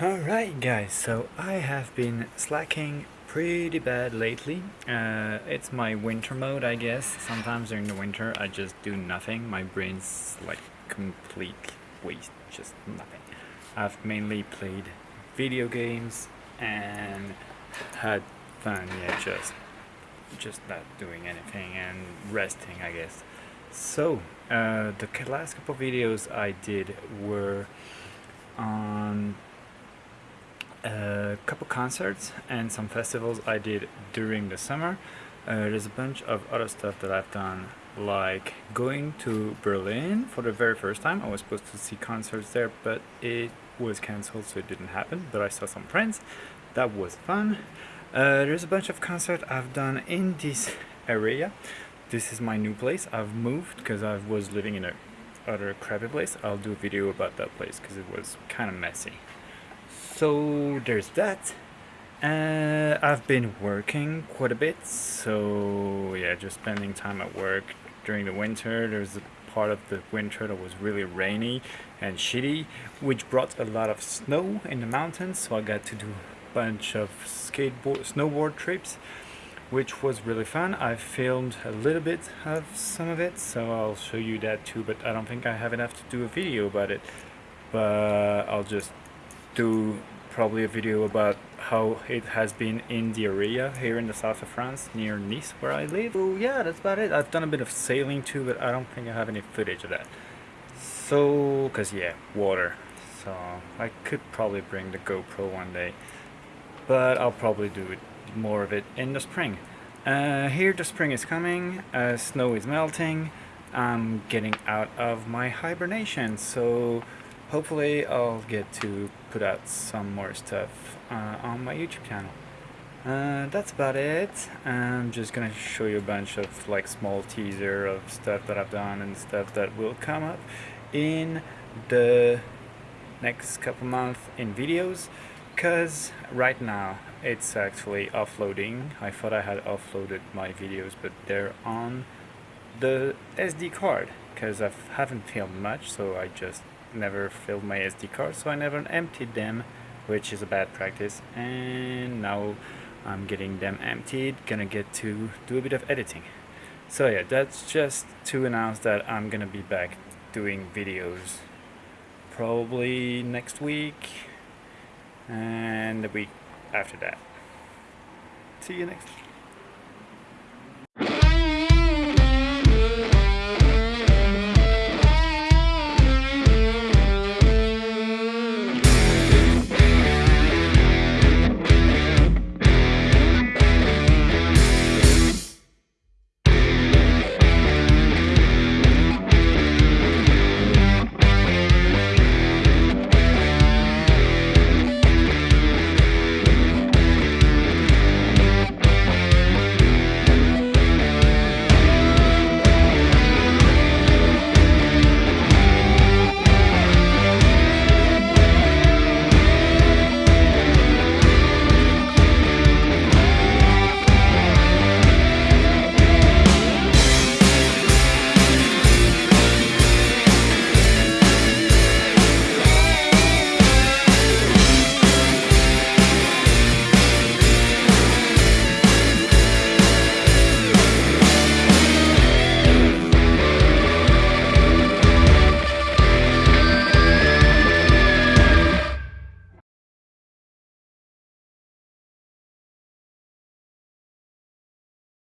Alright guys, so I have been slacking pretty bad lately. Uh, it's my winter mode I guess. Sometimes during the winter I just do nothing. My brain's like complete waste, just nothing. I've mainly played video games and had fun, yeah, just just not doing anything and resting I guess. So, uh, the last couple videos I did were on concerts and some festivals I did during the summer. Uh, there's a bunch of other stuff that I've done like going to Berlin for the very first time. I was supposed to see concerts there but it was cancelled so it didn't happen but I saw some friends. That was fun. Uh, there's a bunch of concerts I've done in this area. This is my new place. I've moved because I was living in a other crappy place. I'll do a video about that place because it was kind of messy so there's that uh, I've been working quite a bit so yeah just spending time at work during the winter. There's a part of the winter that was really rainy and shitty which brought a lot of snow in the mountains so I got to do a bunch of skateboard snowboard trips which was really fun. I filmed a little bit of some of it so I'll show you that too but I don't think I have enough to do a video about it. But I'll just do probably a video about how it has been in the area here in the south of France near Nice where I live. So yeah, that's about it. I've done a bit of sailing too, but I don't think I have any footage of that. So, cause yeah, water. So I could probably bring the GoPro one day, but I'll probably do it, more of it in the spring. Uh, here the spring is coming, uh, snow is melting, I'm getting out of my hibernation, so hopefully I'll get to put out some more stuff uh, on my YouTube channel. Uh, that's about it. I'm just gonna show you a bunch of like small teaser of stuff that I've done and stuff that will come up in the next couple months in videos because right now it's actually offloading. I thought I had offloaded my videos but they're on the SD card because I haven't filmed much so I just never filled my SD card so I never emptied them which is a bad practice. And now I'm getting them emptied gonna get to do a bit of editing. So yeah that's just to announce that I'm gonna be back doing videos probably next week and the week after that. See you next